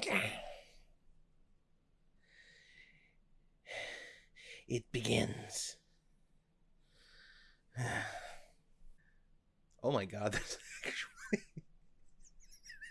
It begins. oh my god, there's actually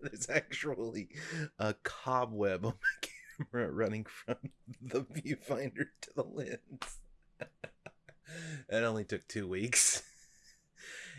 there's actually a cobweb on my camera running from the viewfinder to the lens. it only took two weeks.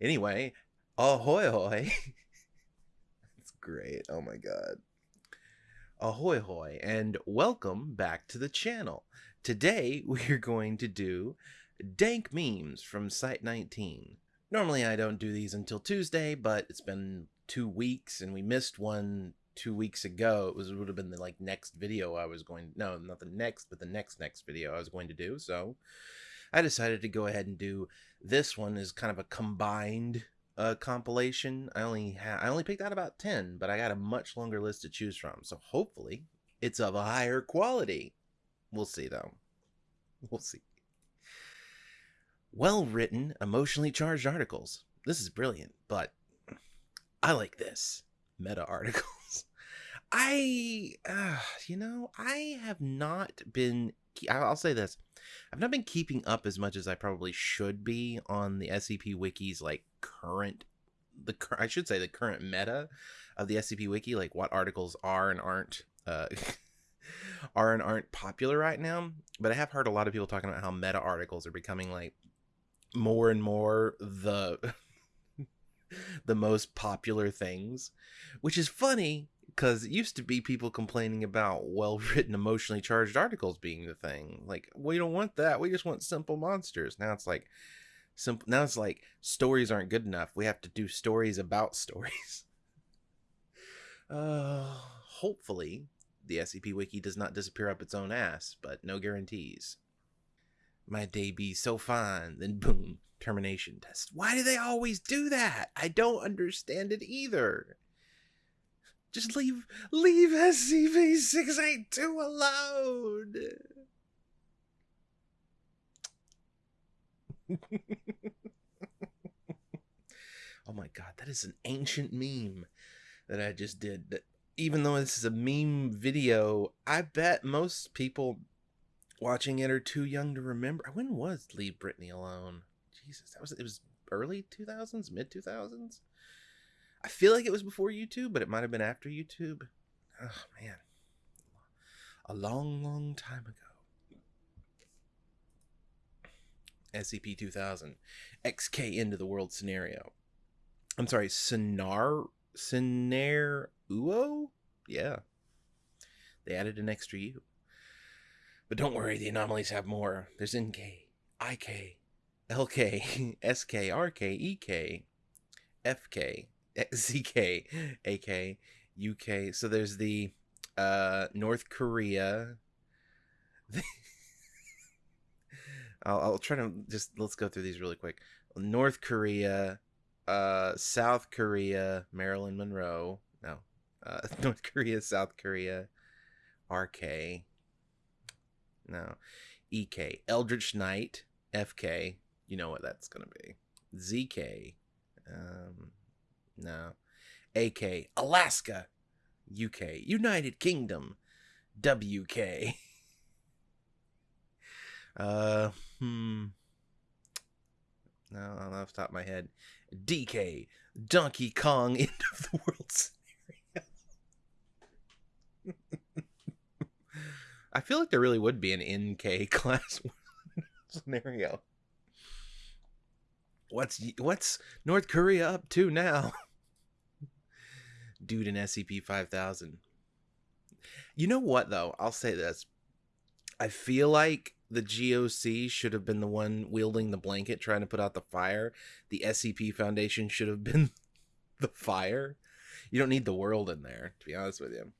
anyway, ahoy hoy. Great. Oh my god. Ahoy hoy, and welcome back to the channel. Today we're going to do dank memes from Site 19. Normally I don't do these until Tuesday, but it's been two weeks and we missed one two weeks ago. It was it would have been the like next video I was going no, not the next, but the next next video I was going to do. So I decided to go ahead and do this one as kind of a combined uh, compilation. I only ha- I only picked out about 10, but I got a much longer list to choose from. So hopefully it's of a higher quality. We'll see though. We'll see. Well written, emotionally charged articles. This is brilliant, but I like this. Meta articles. I, uh, you know, I have not been, I'll say this. I've not been keeping up as much as I probably should be on the SCP Wiki's like current, the I should say the current meta of the SCP Wiki, like what articles are and aren't uh, are and aren't popular right now. But I have heard a lot of people talking about how meta articles are becoming like more and more the the most popular things, which is funny because it used to be people complaining about well written, emotionally charged articles being the thing. Like, we don't want that. We just want simple monsters. Now it's like, simple. Now it's like stories aren't good enough. We have to do stories about stories. Uh, hopefully, the SCP Wiki does not disappear up its own ass, but no guarantees. My day be so fine, then boom, termination test. Why do they always do that? I don't understand it either. Just leave leave SCP 682 alone. oh my god, that is an ancient meme that I just did. That even though this is a meme video, I bet most people watching it are too young to remember. When was Leave Britney Alone? Jesus, that was it was early 2000s, mid 2000s. I feel like it was before YouTube, but it might have been after YouTube. Oh man. A long, long time ago. SCP 2000 XK into the world scenario. I'm sorry, Scenario Uo? Yeah. They added an extra U. But don't worry, the anomalies have more. There's NK, IK, LK, SK, RK, EK, FK, ZK, AK, UK. So there's the uh, North Korea. I'll, I'll try to just let's go through these really quick. North Korea, uh, South Korea, Marilyn Monroe. No, uh, North Korea, South Korea, RK. No, EK, Eldritch Knight, FK. You know what that's gonna be. ZK. Um, no. AK, Alaska, UK, United Kingdom, WK. Uh, hmm. No, I'm off the top of my head. DK, Donkey Kong, end of the world scenario. I feel like there really would be an NK class scenario. What's what's North Korea up to now? Dude in SCP 5000. You know what though? I'll say this. I feel like the GOC should have been the one wielding the blanket trying to put out the fire. The SCP Foundation should have been the fire. You don't need the world in there, to be honest with you.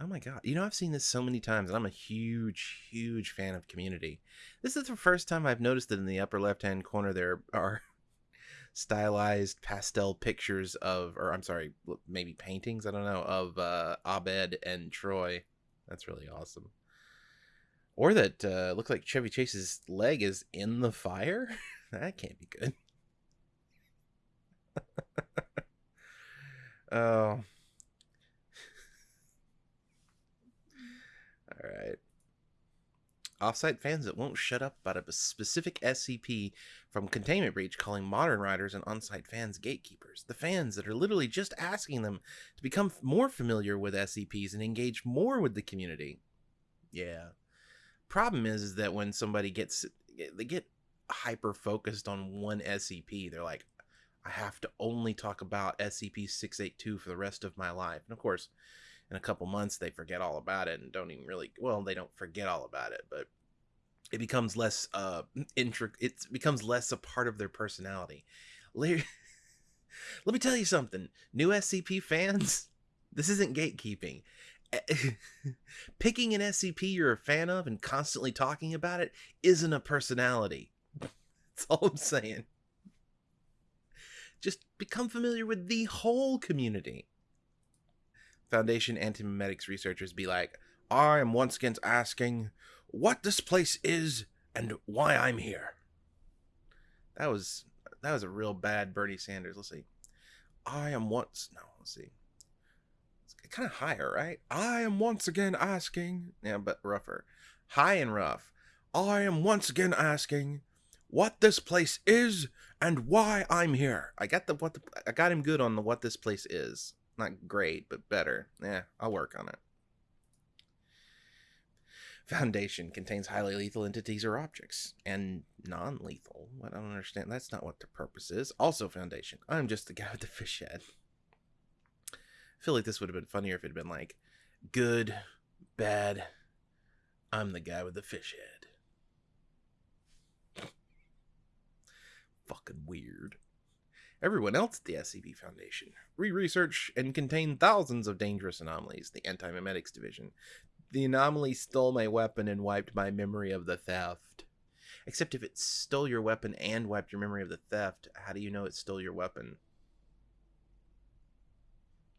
Oh my god. You know, I've seen this so many times, and I'm a huge, huge fan of community. This is the first time I've noticed that in the upper left hand corner there are stylized pastel pictures of, or I'm sorry, maybe paintings, I don't know, of uh, Abed and Troy. That's really awesome. Or that uh, looks like Chevy Chase's leg is in the fire. that can't be good. oh. All right. Offsite fans that won't shut up about a specific SCP from Containment Breach calling modern writers and on-site fans gatekeepers. The fans that are literally just asking them to become more familiar with SCPs and engage more with the community. Yeah. Problem is, is that when somebody gets eh, they get hyper focused on one SCP, they're like, I have to only talk about SCP 682 for the rest of my life. And of course, in a couple months they forget all about it and don't even really well they don't forget all about it but it becomes less uh intri- it becomes less a part of their personality. Let me tell you something new scp fans this isn't gatekeeping. Picking an scp you're a fan of and constantly talking about it isn't a personality. That's all i'm saying. Just become familiar with the whole community Foundation Antimemetics researchers be like, I am once again asking what this place is and why I'm here. That was that was a real bad Bernie Sanders. Let's see. I am once no, let's see. It's kind of higher, right? I am once again asking, yeah, but rougher. High and rough. I am once again asking what this place is and why I'm here. I got the what the, I got him good on the what this place is. Not great, but better. Yeah, I'll work on it. Foundation contains highly lethal entities or objects, and non lethal. I don't understand. That's not what the purpose is. Also, Foundation. I'm just the guy with the fish head. I feel like this would have been funnier if it had been like, good, bad, I'm the guy with the fish head. Fucking weird everyone else at the SCP Foundation. Re research and contain thousands of dangerous anomalies, the Anti Memetics Division. The anomaly stole my weapon and wiped my memory of the theft. Except if it stole your weapon and wiped your memory of the theft, how do you know it stole your weapon?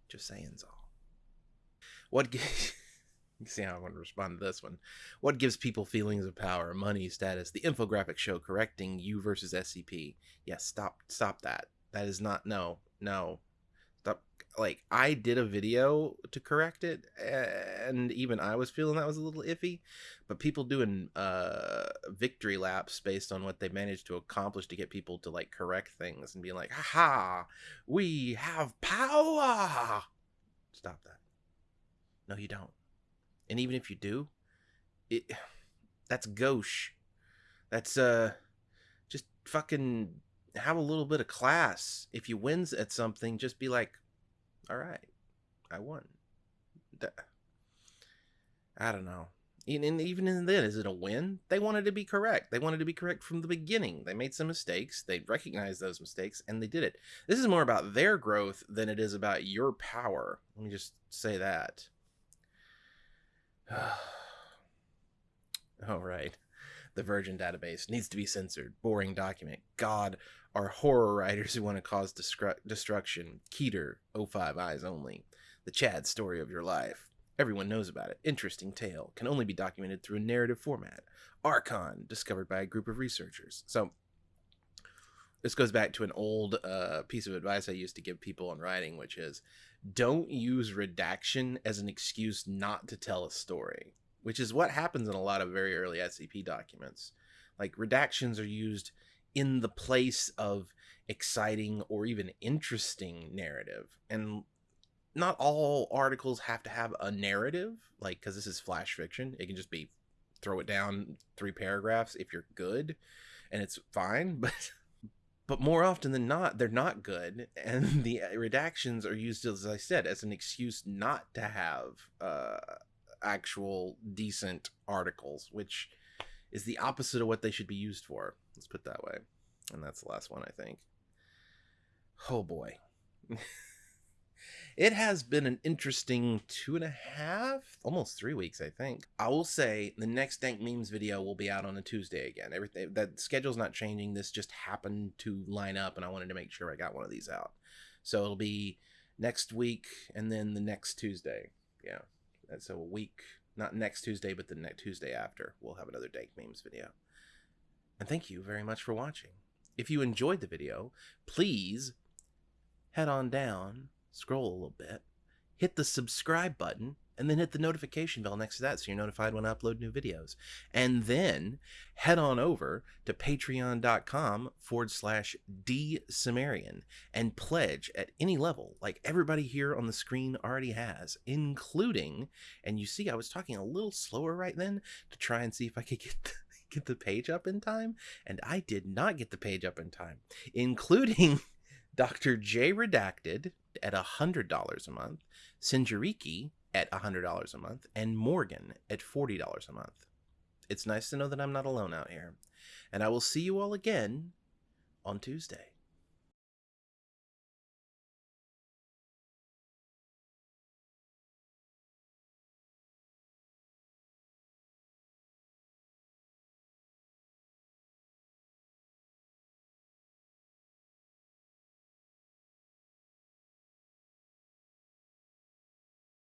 Just saying, all. What gives. see how I want to respond to this one. What gives people feelings of power, money, status? The infographic show correcting you versus SCP. Yes, stop, stop that. That is not no, no. Stop. Like I did a video to correct it, and even I was feeling that was a little iffy. But people doing uh victory laps based on what they managed to accomplish to get people to like correct things and being like, "Ha! We have power." Stop that. No, you don't. And even if you do, it that's gauche. That's uh just fucking have a little bit of class. If you wins at something, just be like, all right, I won. I don't know. And even in then, is it a win? They wanted to be correct. They wanted to be correct from the beginning. They made some mistakes. They recognized those mistakes and they did it. This is more about their growth than it is about your power. Let me just say that. All right. The Virgin database needs to be censored. Boring document. God, are horror writers who want to cause destru- destruction. Keter, 05 eyes only. The Chad story of your life. Everyone knows about it. Interesting tale. Can only be documented through a narrative format. Archon, discovered by a group of researchers. So, this goes back to an old uh, piece of advice I used to give people in writing, which is don't use redaction as an excuse not to tell a story, which is what happens in a lot of very early SCP documents. Like, redactions are used in the place of exciting or even interesting narrative. And not all articles have to have a narrative, like, because this is flash fiction. It can just be throw it down three paragraphs if you're good and it's fine. But but more often than not they're not good and the redactions are used as i said as an excuse not to have uh, actual decent articles which is the opposite of what they should be used for. Let's put that way. And that's the last one i think. Oh boy. It has been an interesting two and a half almost three weeks i think. I will say the next dank memes video will be out on a tuesday again. Everything eh, that schedule's not changing. This just happened to line up and i wanted to make sure i got one of these out. So it'll be next week and then the next tuesday. Yeah. That's a week not next tuesday but the next tuesday after we'll have another dank memes video. And thank you very much for watching. If you enjoyed the video please head on down, scroll a little bit, hit the subscribe button, and then hit the notification bell next to that so you're notified when I upload new videos. And then head on over to patreon.com forward slash D Sumerian and pledge at any level, like everybody here on the screen already has, including, and you see, I was talking a little slower right then to try and see if I could get. The, get the page up in time and i did not get the page up in time including dr j redacted at a hundred dollars a month sinjariki at $100 a month and Morgan at $40 a month. It's nice to know that I'm not alone out here. And I will see you all again on Tuesday.